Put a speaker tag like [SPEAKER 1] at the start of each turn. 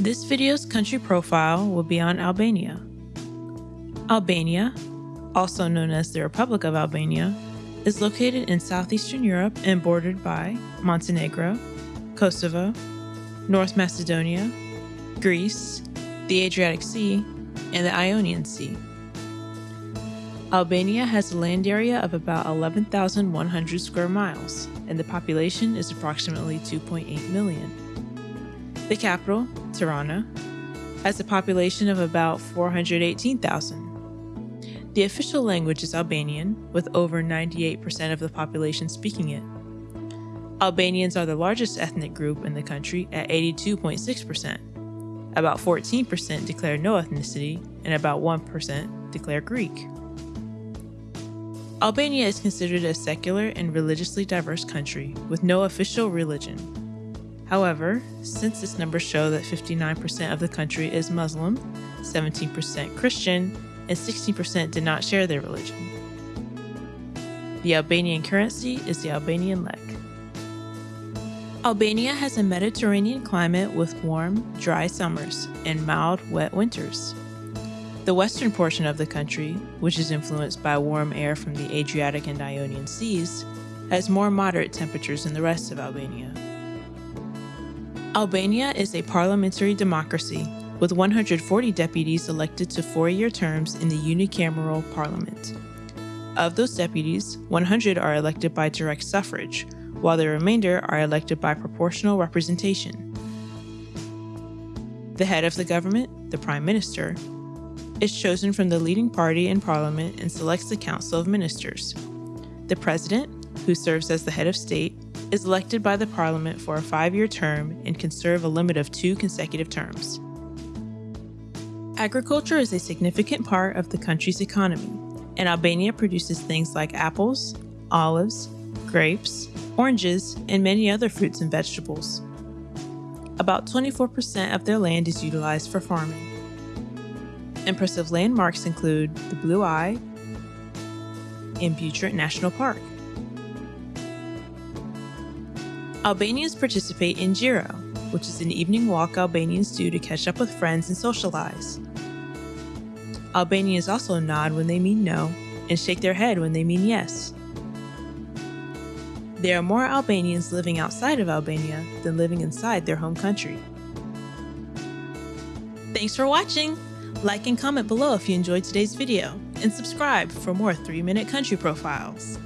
[SPEAKER 1] This video's country profile will be on Albania. Albania, also known as the Republic of Albania, is located in southeastern Europe and bordered by Montenegro, Kosovo, North Macedonia, Greece, the Adriatic Sea, and the Ionian Sea. Albania has a land area of about 11,100 square miles, and the population is approximately 2.8 million. The capital, Tirana, has a population of about 418,000. The official language is Albanian, with over 98% of the population speaking it. Albanians are the largest ethnic group in the country at 82.6%. About 14% declare no ethnicity, and about 1% declare Greek. Albania is considered a secular and religiously diverse country with no official religion. However, census numbers show that 59% of the country is Muslim, 17% Christian, and 16% did not share their religion. The Albanian currency is the Albanian lek. Albania has a Mediterranean climate with warm, dry summers and mild, wet winters. The western portion of the country, which is influenced by warm air from the Adriatic and Ionian seas, has more moderate temperatures than the rest of Albania. Albania is a parliamentary democracy with 140 deputies elected to four-year terms in the unicameral parliament. Of those deputies, 100 are elected by direct suffrage, while the remainder are elected by proportional representation. The head of the government, the prime minister, is chosen from the leading party in parliament and selects the council of ministers. The president, who serves as the head of state, is elected by the parliament for a five-year term and can serve a limit of two consecutive terms. Agriculture is a significant part of the country's economy, and Albania produces things like apples, olives, grapes, oranges, and many other fruits and vegetables. About 24% of their land is utilized for farming. Impressive landmarks include the Blue Eye and Butrint National Park. Albanians participate in xhiro, which is an evening walk Albanians do to catch up with friends and socialize. Albanians also nod when they mean no and shake their head when they mean yes. There are more Albanians living outside of Albania than living inside their home country. Thanks for watching! Like and comment below if you enjoyed today's video, and subscribe for more 3-Minute Country Profiles.